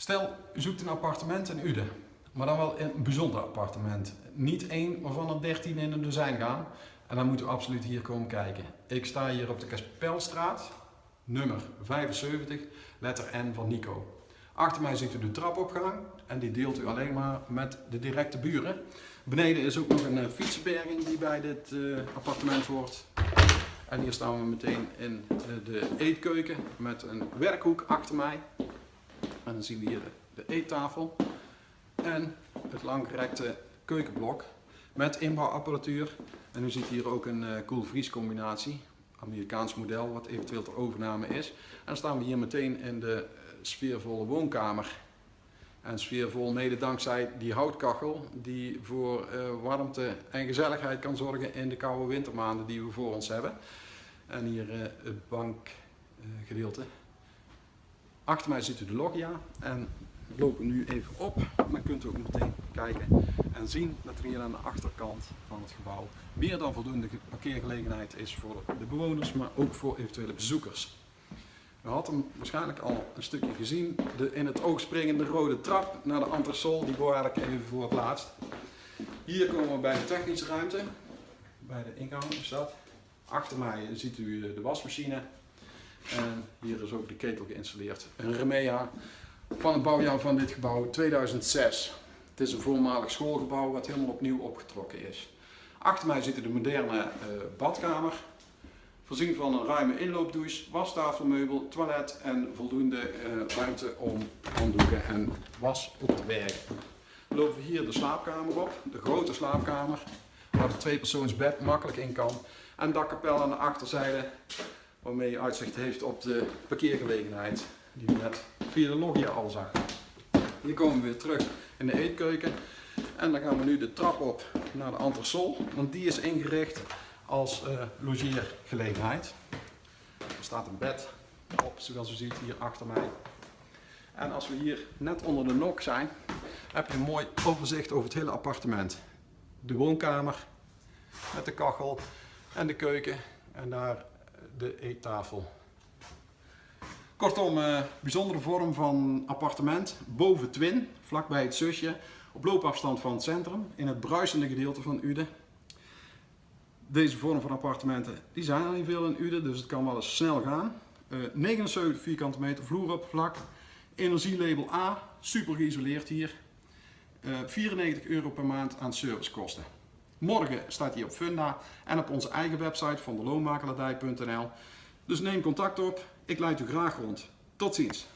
Stel, u zoekt een appartement in Uden, maar dan wel een bijzonder appartement. Niet één waarvan er 13 in een dozijn gaan. En dan moet u absoluut hier komen kijken. Ik sta hier op de Kaspelstraat, nummer 75, letter N van Nico. Achter mij ziet u de trapopgang en die deelt u alleen maar met de directe buren. Beneden is ook nog een eh, fietsenberging die bij dit eh, appartement hoort. En hier staan we meteen in eh, de eetkeuken met een werkhoek achter mij. En dan zien we hier de, eettafel en het langgerekte keukenblok met inbouwapparatuur. En u ziet hier ook een uh, combinatie, Amerikaans model wat eventueel ter overname is. En dan staan we hier meteen in de uh, sfeervolle woonkamer. En sfeervol mede dankzij die houtkachel die voor uh, warmte en gezelligheid kan zorgen in de koude wintermaanden die we voor ons hebben. En hier het bankgedeelte. Achter mij ziet u de loggia en we lopen nu even op. Dan kunt u ook meteen kijken en zien dat er hier aan de achterkant van het gebouw meer dan voldoende parkeergelegenheid is voor de bewoners, maar ook voor eventuele bezoekers. U had hem waarschijnlijk al een stukje gezien, de in het oog springende rode trap naar de entresol, die bewaar ik even voor het laatst. Hier komen we bij de technische ruimte, bij de ingang is. Achter mij ziet u de wasmachine en hier is ook de ketel geïnstalleerd. Een Remea van het bouwjaar van dit gebouw 2006. Het is een voormalig schoolgebouw wat helemaal opnieuw opgetrokken is. Achter mij zit de moderne uh, badkamer. Voorzien van een ruime inloopdouche, wastafelmeubel, toilet en voldoende uh, ruimte om handdoeken en was op te bergen. We lopen hier de slaapkamer op, de grote slaapkamer, waar de tweepersoonsbed makkelijk in kan. En dakkapel aan de achterzijde waarmee je uitzicht heeft op de parkeergelegenheid die we net via de loggia al zag. Hier komen we weer terug in de eetkeuken en dan gaan we nu de trap op naar de entresol, want die is ingericht als uh, logeergelegenheid. Er staat een bed op, zoals u ziet hier achter mij. En als we hier net onder de nok zijn, heb je een mooi overzicht over het hele appartement. De woonkamer met de kachel en de keuken en daar de eettafel. Kortom, uh, bijzondere vorm van appartement, boven Twin, vlakbij het zusje, op loopafstand van het centrum, in het bruisende gedeelte van Uden. Deze vorm van appartementen die zijn er niet veel in Uden, dus het kan wel eens snel gaan. Uh, 79 vierkante meter vloeroppervlak, energielabel A, super geïsoleerd hier. Uh, 94 euro per maand aan servicekosten. Morgen staat hij op Funda en op onze eigen website van de loonmakelaardij.nl. Dus neem contact op, ik leid u graag rond. Tot ziens!